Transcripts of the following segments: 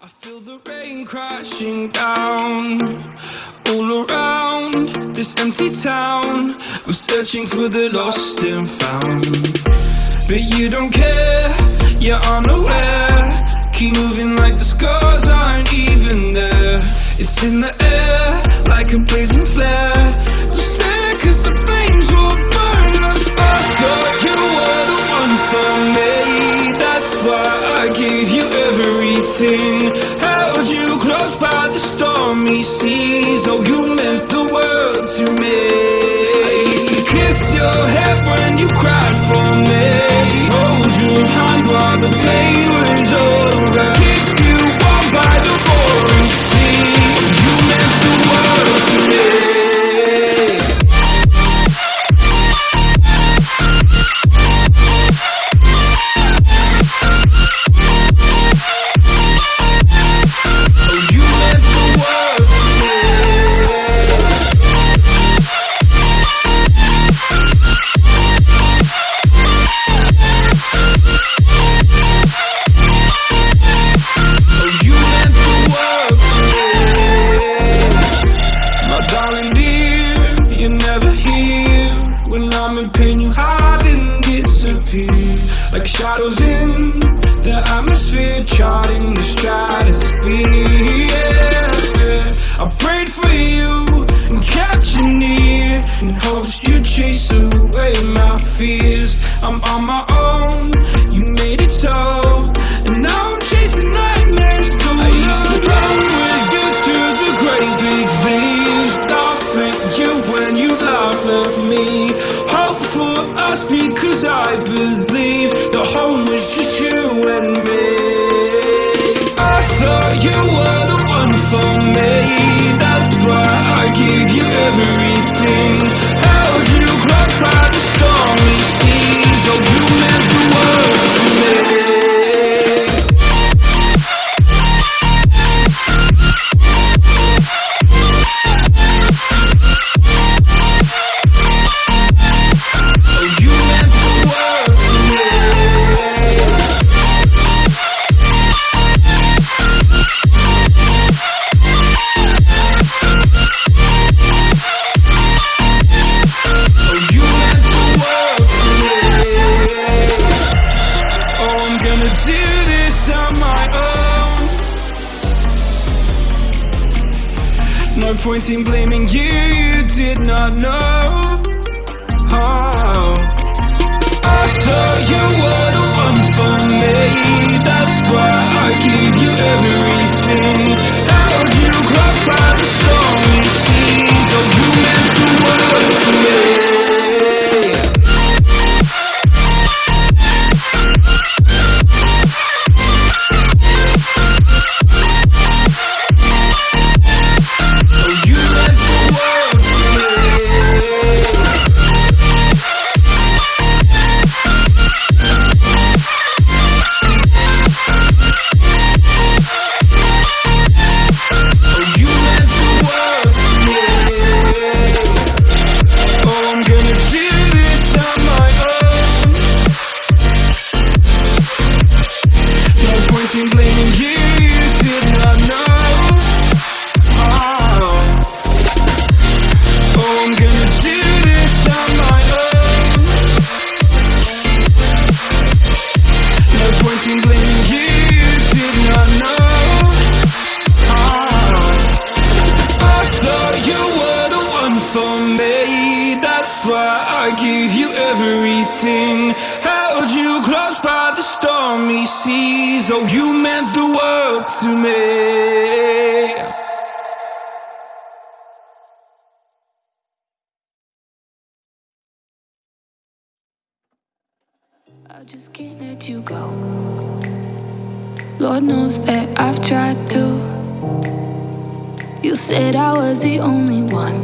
I feel the rain crashing down all around this empty town. I'm searching for the lost and found. But you don't care, you're unaware. Keep moving like the scars aren't even there. It's in the miss your head. ghost you chase point in blaming you, you did not know how. I thought you were. So you meant the world to me. I just can't let you go. Lord knows that I've tried to. You said I was the only one.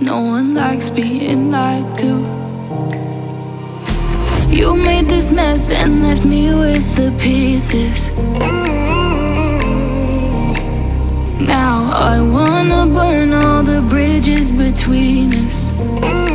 No one likes being lied to. You made this mess and left me with the pieces. Now I wanna burn all the bridges between us.